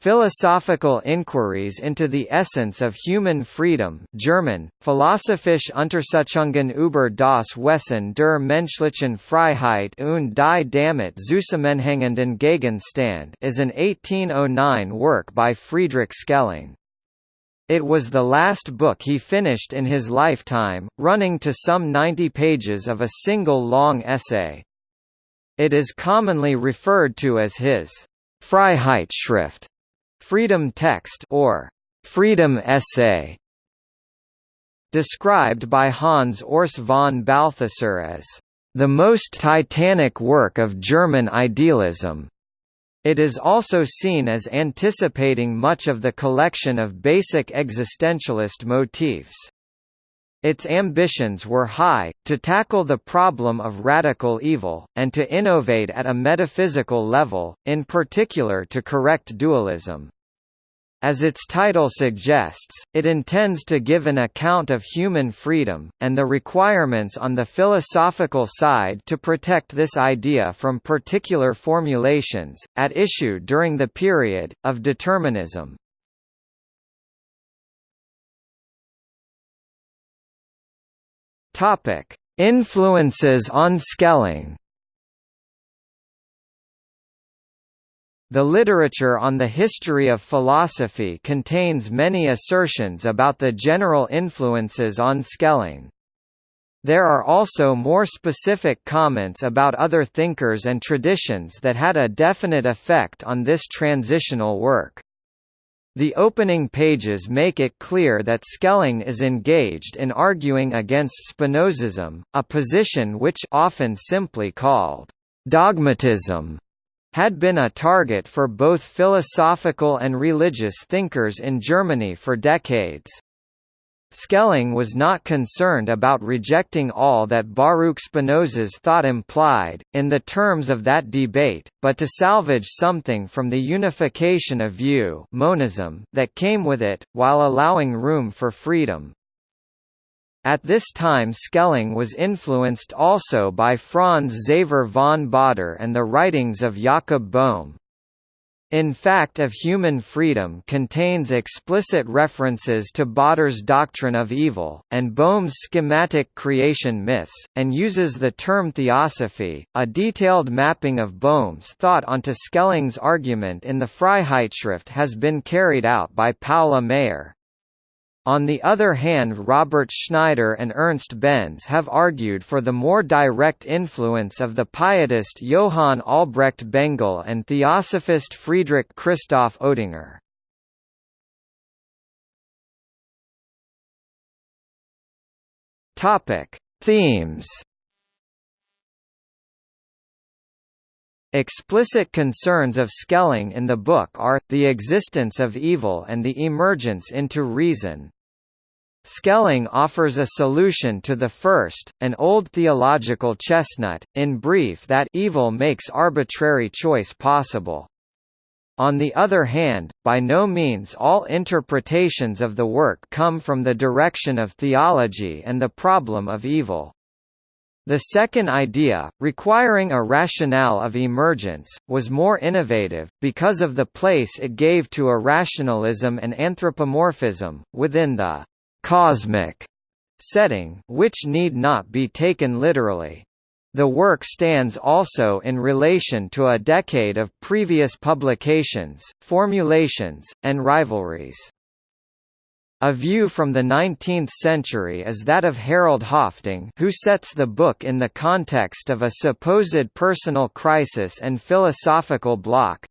Philosophical Inquiries into the Essence of Human Freedom German, Philosophische Untersuchungen über das Wesen der menschlichen Freiheit und die damit zusammenhängenden Gegenstand is an 1809 work by Friedrich Schelling. It was the last book he finished in his lifetime, running to some 90 pages of a single long essay. It is commonly referred to as his Freiheitsschrift freedom text or freedom essay described by Hans Urs von Balthasar as the most titanic work of German idealism. It is also seen as anticipating much of the collection of basic existentialist motifs. Its ambitions were high, to tackle the problem of radical evil, and to innovate at a metaphysical level, in particular to correct dualism. As its title suggests, it intends to give an account of human freedom, and the requirements on the philosophical side to protect this idea from particular formulations, at issue during the period, of determinism. Influences on Schelling The literature on the history of philosophy contains many assertions about the general influences on Schelling. There are also more specific comments about other thinkers and traditions that had a definite effect on this transitional work. The opening pages make it clear that Schelling is engaged in arguing against Spinozism, a position which often simply called dogmatism had been a target for both philosophical and religious thinkers in Germany for decades. Schelling was not concerned about rejecting all that Baruch Spinoza's thought implied, in the terms of that debate, but to salvage something from the unification of view monism that came with it, while allowing room for freedom. At this time Schelling was influenced also by Franz Xaver von Baader and the writings of Jakob Boehme. In fact of Human Freedom contains explicit references to Baader's doctrine of evil, and Boehme's schematic creation myths, and uses the term theosophy. A detailed mapping of Boehme's thought onto Schelling's argument in the Freiheitsschrift has been carried out by Paola Mayer. On the other hand Robert Schneider and Ernst Benz have argued for the more direct influence of the pietist Johann Albrecht Bengel and theosophist Friedrich Christoph Oetinger. Themes Explicit concerns of Schelling in the book are, the existence of evil and the emergence into reason, Schelling offers a solution to the first, an old theological chestnut, in brief that evil makes arbitrary choice possible. On the other hand, by no means all interpretations of the work come from the direction of theology and the problem of evil. The second idea, requiring a rationale of emergence, was more innovative, because of the place it gave to irrationalism and anthropomorphism, within the cosmic setting which need not be taken literally. The work stands also in relation to a decade of previous publications, formulations, and rivalries. A view from the 19th century is that of Harold Hoffding who sets the book in the context of a supposed personal crisis and philosophical block,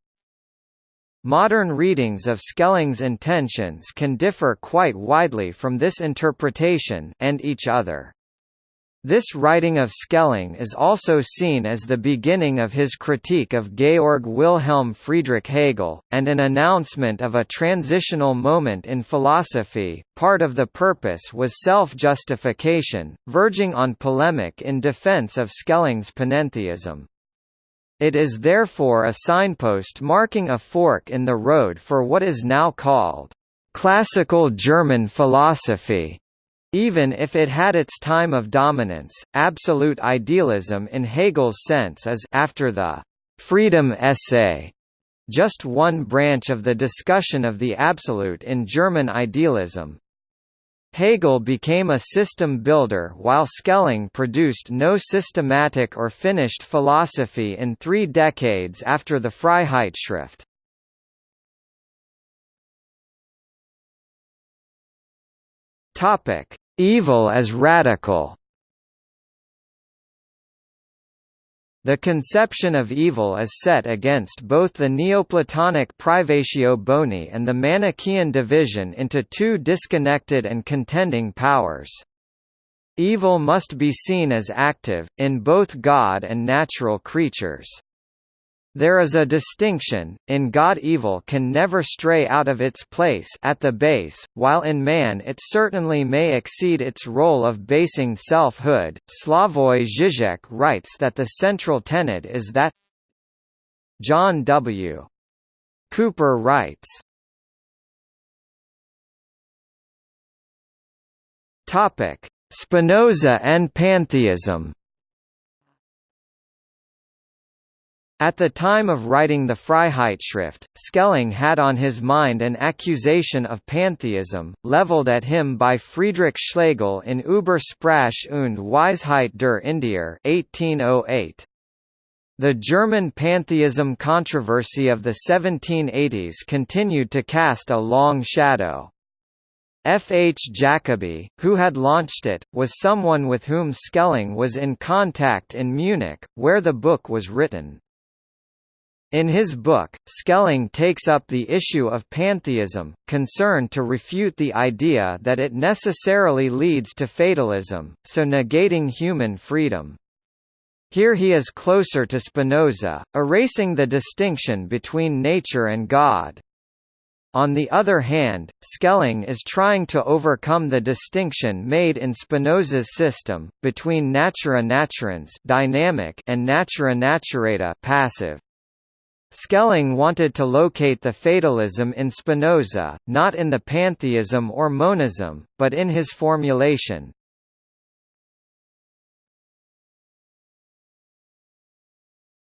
Modern readings of Schelling's intentions can differ quite widely from this interpretation and each other. This writing of Schelling is also seen as the beginning of his critique of Georg Wilhelm Friedrich Hegel, and an announcement of a transitional moment in philosophy. Part of the purpose was self justification, verging on polemic in defense of Schelling's panentheism. It is therefore a signpost marking a fork in the road for what is now called classical German philosophy. Even if it had its time of dominance, absolute idealism in Hegel's sense is after the freedom essay just one branch of the discussion of the absolute in German idealism. Hegel became a system builder while Schelling produced no systematic or finished philosophy in three decades after the Freiheitsschrift. Evil as radical The conception of evil is set against both the Neoplatonic privatio boni and the Manichaean division into two disconnected and contending powers. Evil must be seen as active, in both God and natural creatures. There is a distinction, in God evil can never stray out of its place at the base, while in man it certainly may exceed its role of basing selfhood. Slavoj Žižek writes that the central tenet is that John W. Cooper writes, Spinoza and pantheism At the time of writing the Freiheitsschrift, Schelling had on his mind an accusation of pantheism, leveled at him by Friedrich Schlegel in Über Sprache und Weisheit der Indier 1808. The German pantheism controversy of the 1780s continued to cast a long shadow. F. H. Jacobi, who had launched it, was someone with whom Schelling was in contact in Munich, where the book was written. In his book, Schelling takes up the issue of pantheism, concerned to refute the idea that it necessarily leads to fatalism, so negating human freedom. Here he is closer to Spinoza, erasing the distinction between nature and God. On the other hand, Schelling is trying to overcome the distinction made in Spinoza's system, between natura naturans dynamic and natura naturata passive. Schelling wanted to locate the fatalism in Spinoza, not in the pantheism or monism, but in his formulation.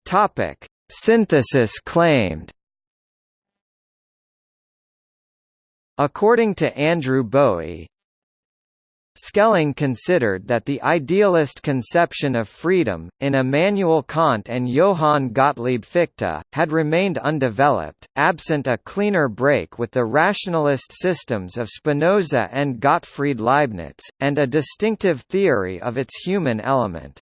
Topic: Synthesis claimed. According to Andrew Bowie, Schelling considered that the idealist conception of freedom, in Immanuel Kant and Johann Gottlieb Fichte, had remained undeveloped, absent a cleaner break with the rationalist systems of Spinoza and Gottfried Leibniz, and a distinctive theory of its human element.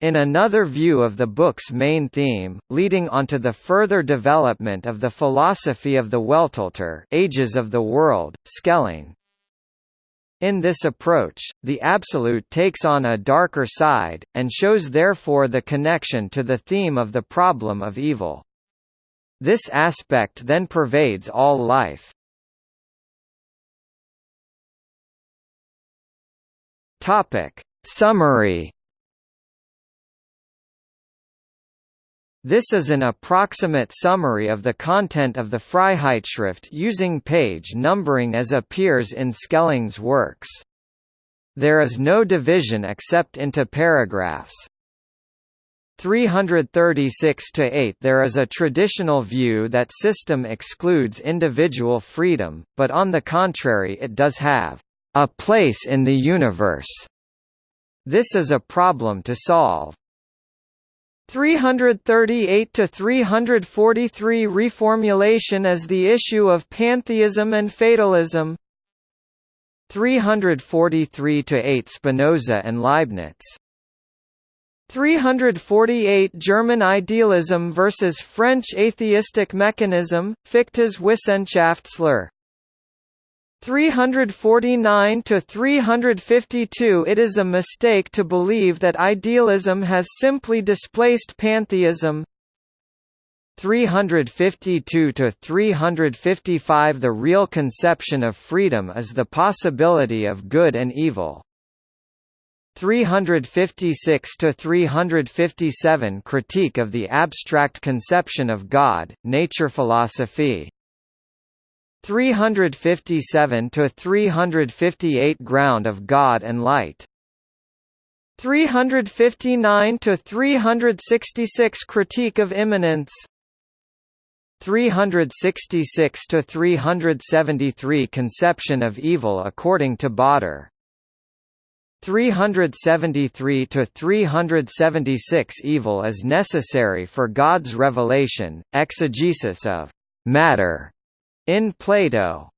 In another view of the book's main theme, leading onto the further development of the philosophy of the Weltalter Ages of the World, Schelling, in this approach, the absolute takes on a darker side, and shows therefore the connection to the theme of the problem of evil. This aspect then pervades all life. Summary This is an approximate summary of the content of the Freiheitsschrift using page numbering as appears in Schelling's works. There is no division except into paragraphs. 336–8 There is a traditional view that system excludes individual freedom, but on the contrary it does have a place in the universe. This is a problem to solve. 338 to 343 reformulation as the issue of pantheism and fatalism. 343 to 8 Spinoza and Leibniz. 348 German idealism versus French atheistic mechanism Fichte's Wissenschaftslehre 349 to 352 It is a mistake to believe that idealism has simply displaced pantheism. 352 to 355 The real conception of freedom is the possibility of good and evil. 356 to 357 Critique of the abstract conception of God, nature philosophy 357 to 358 Ground of God and Light. 359 to 366 Critique of Immanence. 366 to 373 Conception of evil according to Baader 373 to 376 Evil is necessary for God's revelation, exegesis of matter in Plato.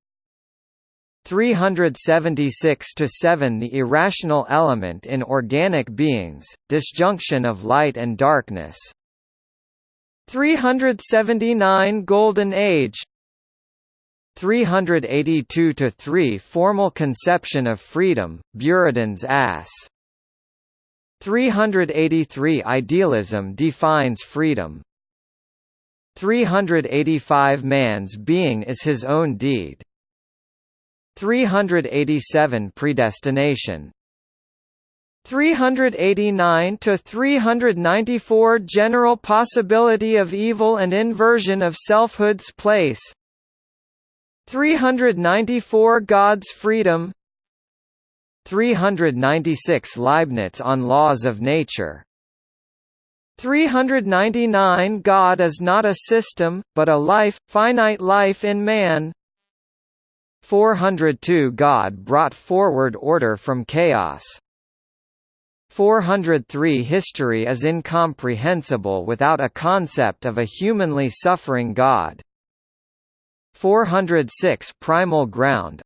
376 to 7 The irrational element in organic beings, disjunction of light and darkness. 379 Golden Age 382 to 3 Formal conception of freedom, Buridan's ass. 383 Idealism defines freedom. 385 Man's being is his own deed. 387 Predestination. 389 to 394 General possibility of evil and inversion of selfhood's place. 394 God's freedom. 396 Leibniz on laws of nature 399 God is not a system, but a life, finite life in man 402 God brought forward order from chaos 403 History is incomprehensible without a concept of a humanly suffering God. 406 Primal ground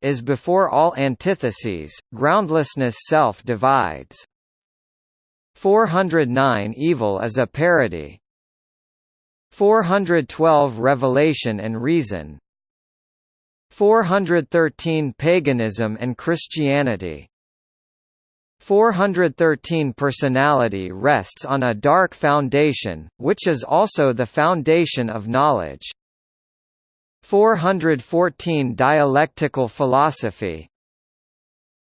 is before all antitheses, groundlessness self divides. 409 Evil is a parody. 412 Revelation and reason 413 Paganism and Christianity 413 Personality rests on a dark foundation, which is also the foundation of knowledge. 414 Dialectical philosophy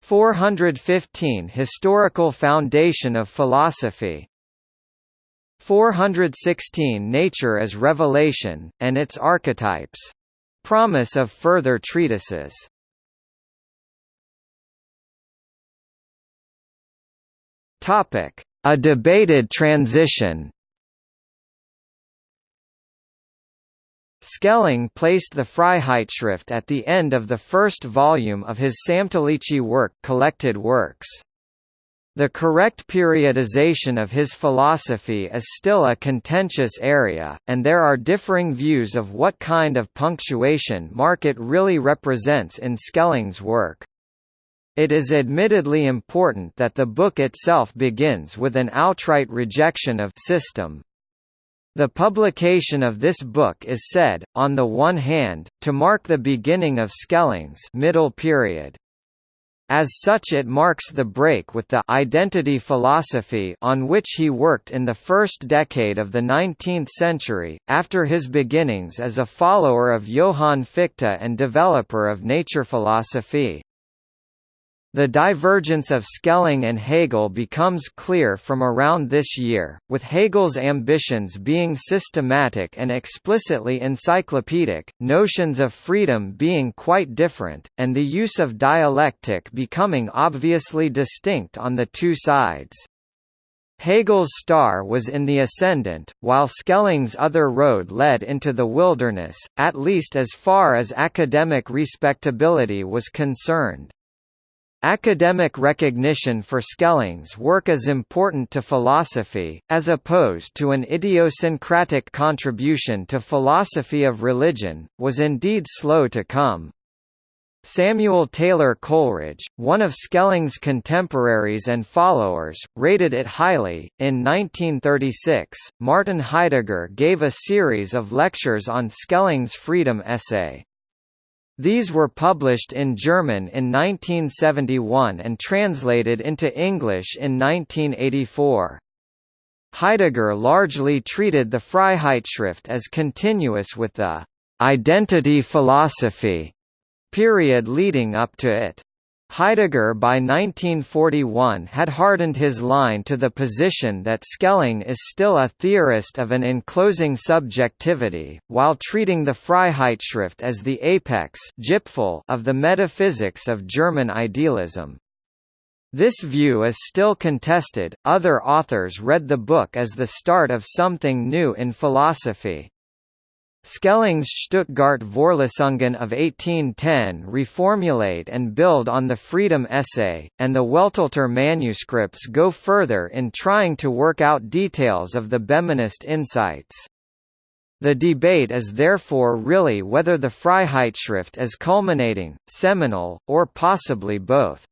415 Historical foundation of philosophy 416 Nature as revelation, and its archetypes. Promise of further treatises A debated transition. Schelling placed the Freiheitsschrift at the end of the first volume of his Samtliche work Collected Works. The correct periodization of his philosophy is still a contentious area, and there are differing views of what kind of punctuation mark it really represents in Schelling's work. It is admittedly important that the book itself begins with an outright rejection of system. The publication of this book is said, on the one hand, to mark the beginning of Schelling's middle period. As such it marks the break with the identity philosophy on which he worked in the first decade of the 19th century, after his beginnings as a follower of Johann Fichte and developer of nature philosophy. The divergence of Schelling and Hegel becomes clear from around this year, with Hegel's ambitions being systematic and explicitly encyclopedic, notions of freedom being quite different, and the use of dialectic becoming obviously distinct on the two sides. Hegel's star was in the ascendant, while Schelling's other road led into the wilderness, at least as far as academic respectability was concerned. Academic recognition for Schelling's work is important to philosophy, as opposed to an idiosyncratic contribution to philosophy of religion, was indeed slow to come. Samuel Taylor Coleridge, one of Schelling's contemporaries and followers, rated it highly. In 1936, Martin Heidegger gave a series of lectures on Schelling's freedom essay. These were published in German in 1971 and translated into English in 1984. Heidegger largely treated the Freiheitsschrift as continuous with the «identity philosophy» period leading up to it. Heidegger by 1941 had hardened his line to the position that Schelling is still a theorist of an enclosing subjectivity, while treating the Freiheitsschrift as the apex of the metaphysics of German idealism. This view is still contested, other authors read the book as the start of something new in philosophy. Schelling's Stuttgart Vorlesungen of 1810 reformulate and build on the Freedom Essay, and the Weltalter manuscripts go further in trying to work out details of the Boehmist insights. The debate is therefore really whether the Freiheitsschrift is culminating, seminal, or possibly both.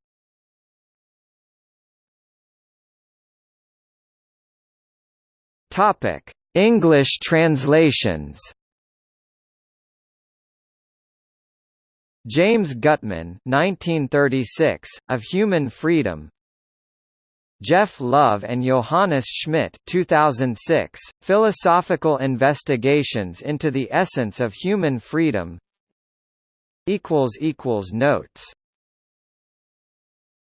English translations James Gutman 1936, Of Human Freedom. Jeff Love and Johannes Schmidt 2006, Philosophical Investigations into the Essence of Human Freedom. Notes